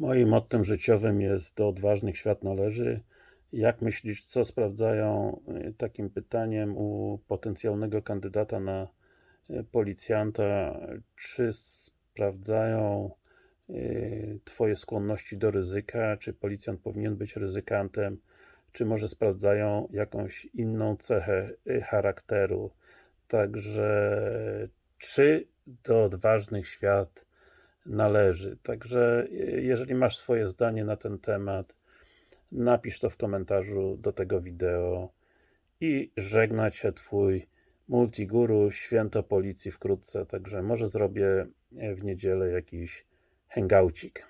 Moim mottem życiowym jest do odważnych świat należy. Jak myślisz, co sprawdzają y, takim pytaniem u potencjalnego kandydata na y, policjanta? Czy sprawdzają y, Twoje skłonności do ryzyka? Czy policjant powinien być ryzykantem? Czy może sprawdzają jakąś inną cechę charakteru? Także czy do odważnych świat należy. Także jeżeli masz swoje zdanie na ten temat, napisz to w komentarzu do tego wideo i żegna Cię Twój Multiguru, święto policji wkrótce, także może zrobię w niedzielę jakiś hangoucik.